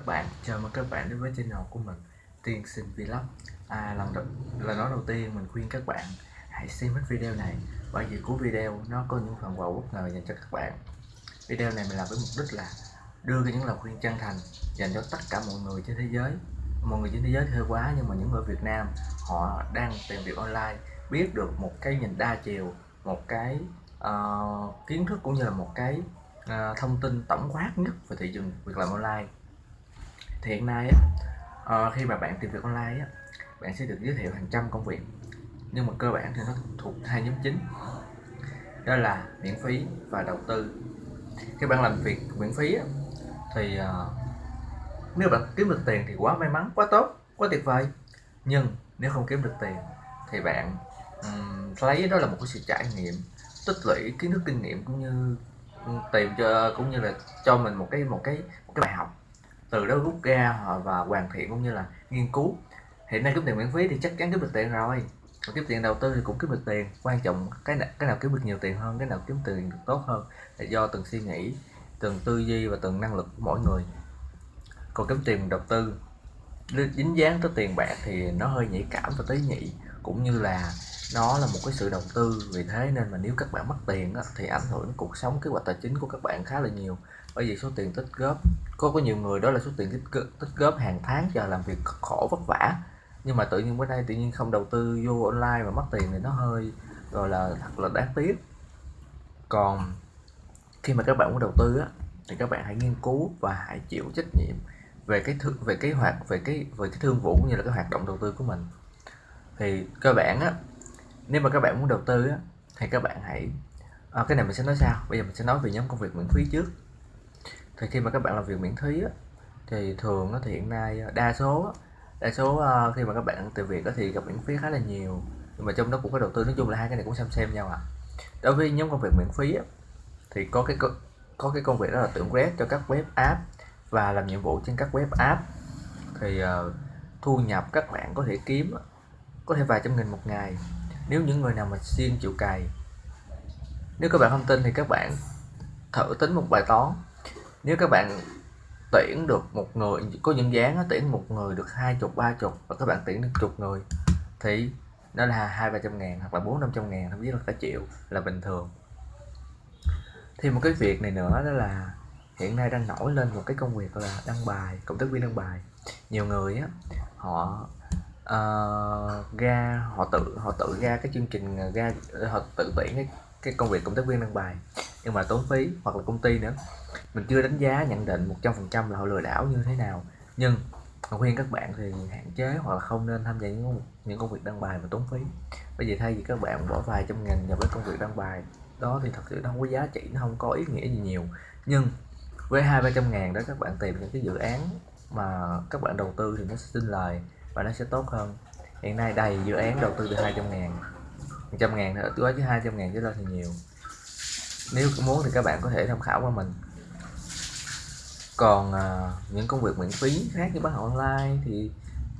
các bạn. Chào mừng các bạn đến với channel của mình tiên sinh vlog. À lần đầu là nói đầu tiên mình khuyên các bạn hãy xem hết video này bởi vì cuối video nó có những phần quà bất ngờ dành cho các bạn. Video này mình làm với mục đích là đưa ra những lời khuyên chân thành dành cho tất cả mọi người trên thế giới. Mọi người trên thế giới hơi quá nhưng mà những người Việt Nam họ đang tìm việc online biết được một cái nhìn đa chiều một cái uh, kiến thức cũng như là một cái uh, thông tin tổng quát nhất về thị trường việc làm online thì hiện nay á, ờ, khi mà bạn tìm việc online á, bạn sẽ được giới thiệu hàng trăm công việc nhưng mà cơ bản thì nó thuộc hai nhóm chính. Đó là miễn phí và đầu tư. Khi bạn làm việc miễn phí á, thì uh, nếu bạn kiếm được tiền thì quá may mắn quá tốt quá tuyệt vời. Nhưng nếu không kiếm được tiền thì bạn um, lấy đó là một cái sự trải nghiệm tích lũy kiến thức kinh nghiệm cũng như tìm cho cũng như là cho mình một cái một cái một cái bài học từ đó rút ra và hoàn thiện cũng như là nghiên cứu. Hiện nay kiếm tiền miễn phí thì chắc chắn kiếm được tiền rồi. Còn kiếm tiền đầu tư thì cũng kiếm được tiền. Quan trọng cái nào, cái nào kiếm được nhiều tiền hơn cái nào kiếm tiền được tốt hơn là do từng suy nghĩ từng tư duy và từng năng lực của mỗi người. Còn kiếm tiền đầu tư dính dáng tới tiền bạc thì nó hơi nhạy cảm và tế nhị cũng như là nó là một cái sự đầu tư vì thế nên mà nếu các bạn mất tiền á, thì ảnh hưởng đến cuộc sống kế hoạch tài chính của các bạn khá là nhiều. Bởi vì số tiền tích góp có có nhiều người đó là số tiền tích, tích góp hàng tháng chờ làm việc khổ vất vả. Nhưng mà tự nhiên bữa nay tự nhiên không đầu tư vô online mà mất tiền thì nó hơi gọi là thật là đáng tiếc. Còn khi mà các bạn muốn đầu tư á, thì các bạn hãy nghiên cứu và hãy chịu trách nhiệm về cái thương về kế hoạch về cái về cái thương vụ cũng như là cái hoạt động đầu tư của mình. Thì cơ bản á nếu mà các bạn muốn đầu tư á, thì các bạn hãy à, cái này mình sẽ nói sao bây giờ mình sẽ nói về nhóm công việc miễn phí trước. Thì khi mà các bạn làm việc miễn phí á, thì thường á, thì hiện nay ờ, đa số đa số uh, khi mà các bạn từ việc á, thì gặp miễn phí khá là nhiều. Nhưng mà trong đó cũng có đầu tư nói chung là hai cái này cũng xem xem nhau à đối với nhóm công việc miễn phí á, thì có cái có cái công việc đó là tưởng web cho các web app và làm nhiệm vụ trên các web app. Thì uh, thu nhập các bạn có thể kiếm có thể vài trăm nghìn một ngày nếu những người nào mà siêng chịu cày nếu các bạn không tin thì các bạn thử tính một bài toán. Nếu các bạn tuyển được một người, có những dáng tuyển một người được hai chục, ba chục và các bạn tuyển được chục người thì nó là hai ba trăm ngàn hoặc là bốn năm trăm ngàn, thậm chí là cả triệu là bình thường. Thì một cái việc này nữa đó là hiện nay đang nổi lên một cái công việc là đăng bài cộng tác viên đăng bài. Nhiều người á, họ uh, ra họ tự họ tự ra cái chương trình ờ, ra họ tự tuyển cái cái công việc công tác viên đăng bài. Nhưng mà tốn phí hoặc là công ty nữa. Mình chưa đánh giá nhận định 100% là họ lừa đảo như thế nào. Nhưng khuyên các bạn thì hạn chế hoặc là không nên tham gia những những công việc đăng bài mà tốn phí. Bởi vì thay vì các bạn bỏ vài trăm ngàn vào với công việc đăng bài đó thì thật sự nó không có giá trị nó không có ý nghĩa gì nhiều. Nhưng với hai ba trăm ngàn đó các bạn tìm những cái dự án mà các bạn đầu tư thì nó sẽ sinh lời và nó sẽ tốt hơn. Hiện nay đầy dự án đầu tư từ 200 ngàn 100 ngàn nữa gói chứ 200 ngàn chứ lên thì nhiều. Nếu muốn thì các bạn có thể tham khảo qua mình. Còn à, những công việc miễn phí khác như bán online thì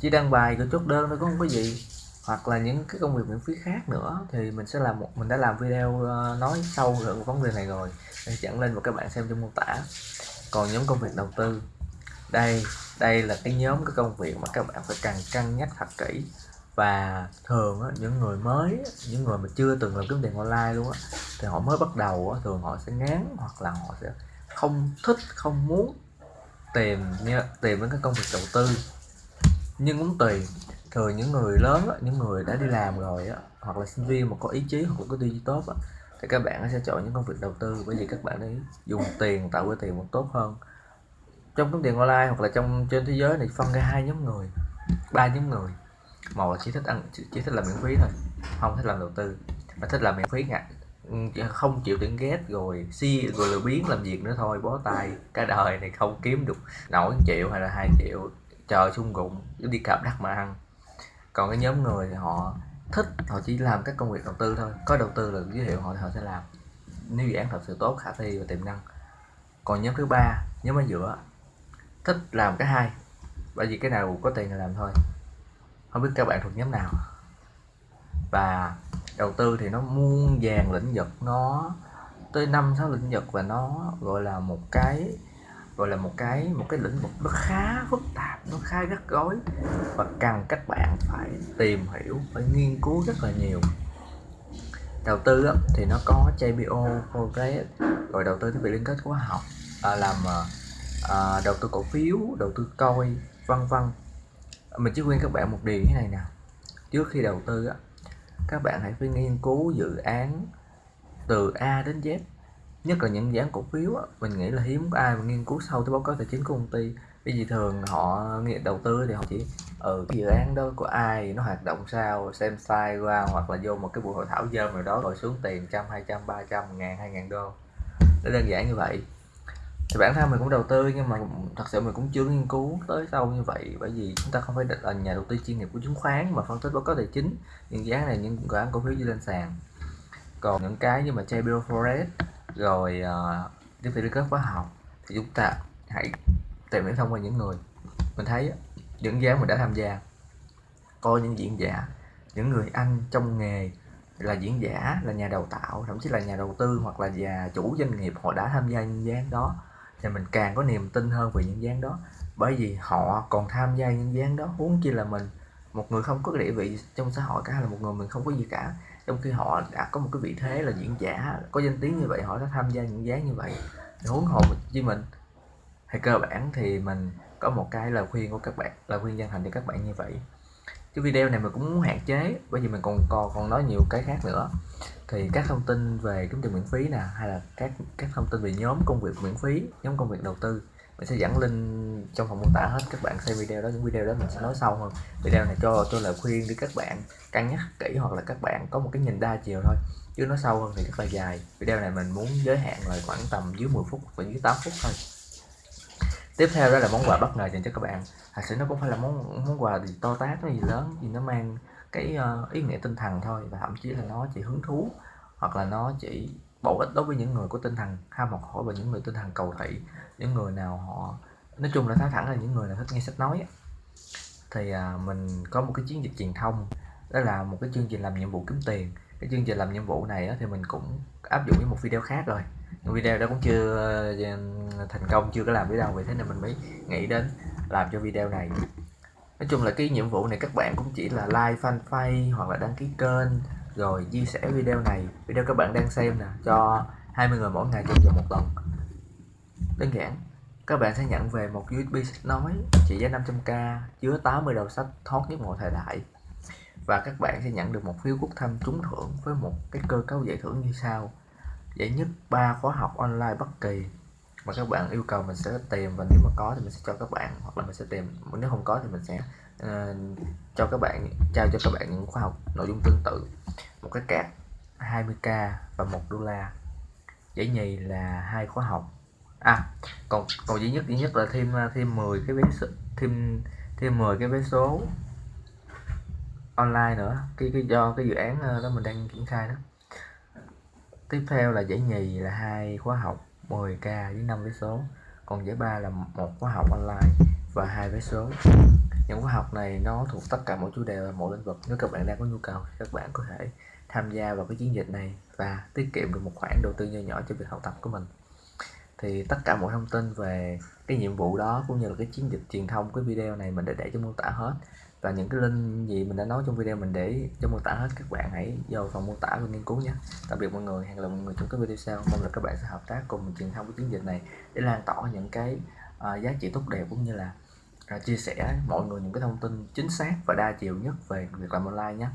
chỉ đăng bài rồi chốt đơn thôi cũng không có gì. Hoặc là những cái công việc miễn phí khác nữa thì mình sẽ làm một mình đã làm video à, nói sâu về vấn đề này rồi. Để dẫn lên và các bạn xem trong mô tả. Còn những công việc đầu tư đây đây là cái nhóm cái công việc mà các bạn phải cần cân nhắc thật kỹ. Và thường á, những người mới những người mà chưa từng làm kiếm tiền online luôn á thì họ mới bắt đầu á, thường họ sẽ ngán hoặc là họ sẽ không thích không muốn tìm như, tìm đến cái công việc đầu tư. Nhưng cũng tùy thường những người lớn á, những người đã đi làm rồi á, hoặc là sinh viên mà có ý chí hoặc có tư duy tốt á, thì các bạn sẽ chọn những công việc đầu tư. Bởi vì các bạn ấy dùng tiền tạo ra tiền một tốt hơn trong kiếm tiền online hoặc là trong, trên thế giới này phân ra hai nhóm người, ba nhóm người. Một là chỉ thích ăn, chỉ thích làm miễn phí thôi, không thích làm đầu tư. Mà thích làm miễn phí ngại không chịu tiếng ghét rồi si, rồi lười biến làm việc nữa thôi, bó tay, cả đời này không kiếm được nổi triệu hay là hai triệu, chờ xung gụng, đi cạp đất mà ăn. Còn cái nhóm người thì họ thích, họ chỉ làm các công việc đầu tư thôi, có đầu tư là giới thiệu họ thì họ sẽ làm. Nếu dự án thật sự tốt, khả thi và tiềm năng. Còn nhóm thứ ba, nhóm ở giữa thích làm cái hai bởi vì cái nào có tiền là làm thôi. Không biết các bạn thuộc nhóm nào. Và đầu tư thì nó muôn vàng lĩnh vực nó tới năm sáu lĩnh vực và nó gọi là một cái gọi là một cái một cái lĩnh vực nó khá phức tạp nó khá rất gói và cần các bạn phải tìm hiểu phải nghiên cứu rất là nhiều. Đầu tư á, thì nó có JPO, Forex rồi đầu tư thiết bị liên kết khóa học à, làm à, à, đầu tư cổ phiếu đầu tư coi vân vân. Mình chỉ khuyên các bạn một điều như này nè. Trước khi đầu tư á, các bạn hãy phải nghiên cứu dự án từ A đến Z. Nhất là những dự án cổ phiếu á, mình nghĩ là hiếm có ai mà nghiên cứu sâu tới báo cáo tài chính của công ty. Bởi vì thường họ nghe đầu tư thì họ chỉ ừ cái dự án đó của ai nó hoạt động sao xem sai qua hoặc là vô một cái buổi hội thảo dơm nào đó rồi xuống tiền trăm hai trăm ba trăm ngàn hai ngàn đô. Nó đơn giản như vậy thì bản thân mình cũng đầu tư nhưng mà thật sự mình cũng chưa nghiên cứu tới sâu như vậy. Bởi vì chúng ta không phải là nhà đầu tư chuyên nghiệp của chứng khoán mà phân tích báo cáo tài chính những giá này những dự án cổ phiếu đi lên sàn. Còn những cái như mà JBO Forex rồi uh, tiếp thị liên kết khóa học thì chúng ta hãy tìm hiểu thông qua những người. Mình thấy những giá mình đã tham gia coi những diễn giả những người anh trong nghề là diễn giả là nhà đào tạo thậm chí là nhà đầu tư hoặc là nhà chủ doanh nghiệp họ đã tham gia những dự án đó thì mình càng có niềm tin hơn về những dáng đó. Bởi vì họ còn tham gia những dáng đó. Huống chi là mình, một người không có địa vị trong xã hội cả, là một người mình không có gì cả. Trong khi họ đã có một cái vị thế là diễn giả, có danh tiếng như vậy, họ đã tham gia những dáng như vậy. Huống hồ với mình, thì cơ bản thì mình có một cái lời khuyên của các bạn, lời khuyên chân thành cho các bạn như vậy cái video này mình cũng muốn hạn chế, bởi vì mình còn còn còn nói nhiều cái khác nữa. Thì các thông tin về kiếm tiền miễn phí nè, hay là các các thông tin về nhóm công việc miễn phí, nhóm công việc đầu tư, mình sẽ dẫn link trong phần mô tả hết. Các bạn xem video đó, những video đó mình sẽ nói sâu hơn. Video này cho tôi lời khuyên để các bạn cân nhắc kỹ, hoặc là các bạn có một cái nhìn đa chiều thôi, chứ nó sâu hơn thì rất là dài. Video này mình muốn giới hạn là khoảng tầm dưới 10 phút và dưới 8 phút thôi tiếp theo đó là món quà bất ngờ dành cho các bạn. Thật sự nó cũng phải là món món quà gì to tát gì lớn gì nó mang cái uh, ý nghĩa tinh thần thôi. Và thậm chí là nó chỉ hứng thú hoặc là nó chỉ bổ ích đối với những người có tinh thần ham học hỏi và những người tinh thần cầu thị những người nào họ nói chung là nói thẳng là những người nào thích nghe sách nói thì à, mình có một cái chiến dịch truyền thông đó là một cái chương trình làm nhiệm vụ kiếm tiền. Cái chương trình làm nhiệm vụ này á, thì mình cũng áp dụng với một video khác rồi video đó cũng chưa ờ, thành công, chưa có làm video vậy thế nên mình mới nghĩ đến làm cho video này. Nói chung là cái nhiệm vụ này các bạn cũng chỉ là like fanpage hoặc là đăng ký kênh, rồi chia sẻ video này. Video các bạn đang xem nè, cho 20 người mỗi ngày trong vòng một tuần. Đơn giản, các bạn sẽ nhận về một USB sách nói, trị giá 500k chứa 80 đầu sách thoát nhất mọi thời đại. Và các bạn sẽ nhận được một phiếu quốc thăm trúng thưởng với một cái cơ cấu giải thưởng như sau giải nhất ba khóa học online bất kỳ. Mà các bạn yêu cầu mình sẽ tìm và nếu mà có thì mình sẽ cho các bạn hoặc là mình sẽ tìm nếu không có thì mình sẽ uh, cho các bạn trao cho các bạn những khóa học nội dung tương tự. Một cái card 20k và một đô la. Giải nhì là hai khóa học. À còn còn duy nhất duy nhất là thêm thêm 10 cái vé thêm thêm 10 cái vé số online nữa. Cái cái do cái dự án ờ, đó mình đang triển khai đó tiếp theo là giải nhì là hai khóa học 10k với 5 vé số. Còn giải ba là một khóa học online và hai vé số. Những khóa học này nó thuộc tất cả mọi chủ đề và mọi lĩnh vực. Nếu các bạn đang có nhu cầu các bạn có thể tham gia vào cái chiến dịch này và tiết kiệm được một khoản đầu tư nhỏ nhỏ cho việc học tập của mình. Thì tất cả mọi thông tin về cái nhiệm vụ đó cũng như là cái chiến dịch truyền thông, cái video này mình đã để trong mô tả hết và những cái link gì mình đã nói trong video mình để trong mô tả hết các bạn hãy vào phần mô tả và nghiên cứu nhé tạm biệt mọi người hẹn gặp lại mọi người trong các video sau. Mong là các bạn sẽ hợp tác cùng truyền thông cái chiến dịch này để lan tỏa những cái uh, giá trị tốt đẹp cũng như là uh, chia sẻ mọi người những cái thông tin chính xác và đa chiều nhất về việc làm online nhé.